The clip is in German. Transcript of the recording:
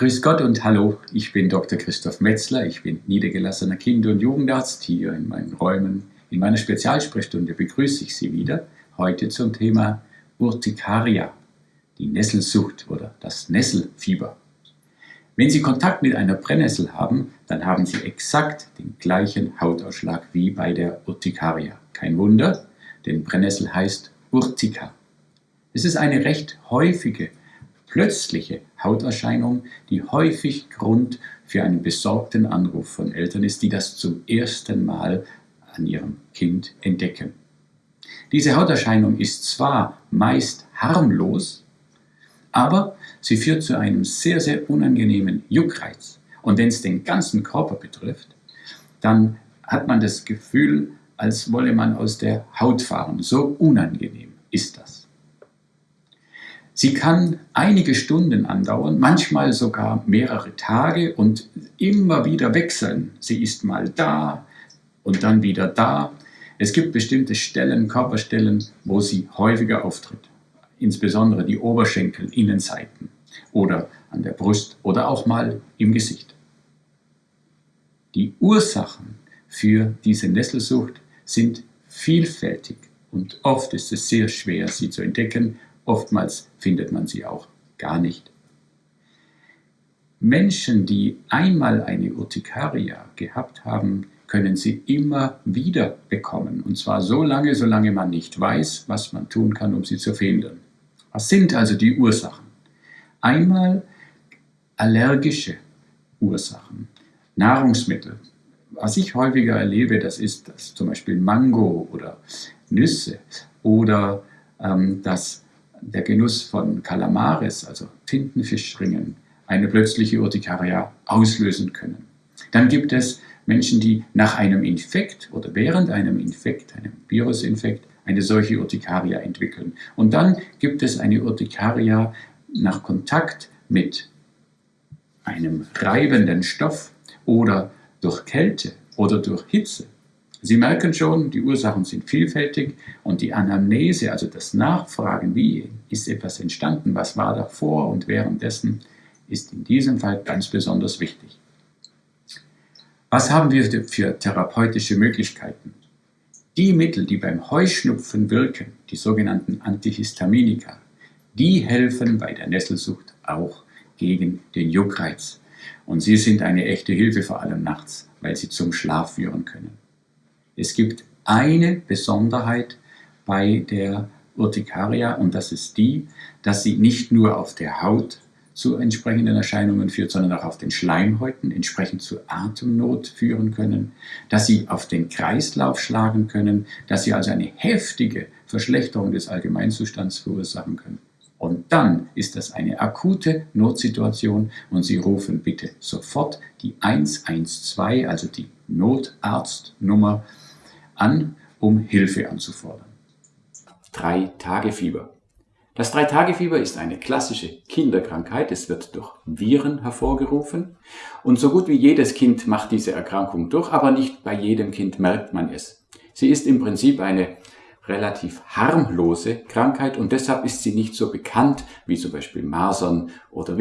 Grüß Gott und hallo, ich bin Dr. Christoph Metzler, ich bin niedergelassener Kinder- und Jugendarzt. Hier in meinen Räumen, in meiner Spezialsprechstunde begrüße ich Sie wieder, heute zum Thema Urtikaria, die Nesselsucht oder das Nesselfieber. Wenn Sie Kontakt mit einer Brennnessel haben, dann haben Sie exakt den gleichen Hautausschlag wie bei der Urtikaria. Kein Wunder, denn Brennnessel heißt Urtica. Es ist eine recht häufige plötzliche Hauterscheinung, die häufig Grund für einen besorgten Anruf von Eltern ist, die das zum ersten Mal an ihrem Kind entdecken. Diese Hauterscheinung ist zwar meist harmlos, aber sie führt zu einem sehr, sehr unangenehmen Juckreiz. Und wenn es den ganzen Körper betrifft, dann hat man das Gefühl, als wolle man aus der Haut fahren. So unangenehm ist das. Sie kann einige Stunden andauern, manchmal sogar mehrere Tage und immer wieder wechseln. Sie ist mal da und dann wieder da. Es gibt bestimmte Stellen, Körperstellen, wo sie häufiger auftritt. Insbesondere die Oberschenkel, Innenseiten oder an der Brust oder auch mal im Gesicht. Die Ursachen für diese Nesselsucht sind vielfältig und oft ist es sehr schwer, sie zu entdecken Oftmals findet man sie auch gar nicht. Menschen, die einmal eine Urtikaria gehabt haben, können sie immer wieder bekommen. Und zwar so lange, solange man nicht weiß, was man tun kann, um sie zu verhindern. Was sind also die Ursachen? Einmal allergische Ursachen, Nahrungsmittel. Was ich häufiger erlebe, das ist dass zum Beispiel Mango oder Nüsse oder ähm, dass der Genuss von Kalamares, also Tintenfischringen, eine plötzliche Urtikaria auslösen können. Dann gibt es Menschen, die nach einem Infekt oder während einem Infekt, einem Virusinfekt, eine solche Urtikaria entwickeln. Und dann gibt es eine Urtikaria nach Kontakt mit einem reibenden Stoff oder durch Kälte oder durch Hitze. Sie merken schon, die Ursachen sind vielfältig und die Anamnese, also das Nachfragen, wie ist etwas entstanden, was war davor und währenddessen, ist in diesem Fall ganz besonders wichtig. Was haben wir für therapeutische Möglichkeiten? Die Mittel, die beim Heuschnupfen wirken, die sogenannten Antihistaminika, die helfen bei der Nesselsucht auch gegen den Juckreiz. Und sie sind eine echte Hilfe, vor allem nachts, weil sie zum Schlaf führen können. Es gibt eine Besonderheit bei der Urtikaria und das ist die, dass sie nicht nur auf der Haut zu entsprechenden Erscheinungen führt, sondern auch auf den Schleimhäuten entsprechend zu Atemnot führen können, dass sie auf den Kreislauf schlagen können, dass sie also eine heftige Verschlechterung des Allgemeinzustands verursachen können. Und dann ist das eine akute Notsituation und Sie rufen bitte sofort die 112, also die Notarztnummer, an, um Hilfe anzufordern. Drei-Tage-Fieber. Das Drei-Tage-Fieber ist eine klassische Kinderkrankheit. Es wird durch Viren hervorgerufen. Und so gut wie jedes Kind macht diese Erkrankung durch, aber nicht bei jedem Kind merkt man es. Sie ist im Prinzip eine relativ harmlose Krankheit und deshalb ist sie nicht so bekannt wie zum Beispiel Masern oder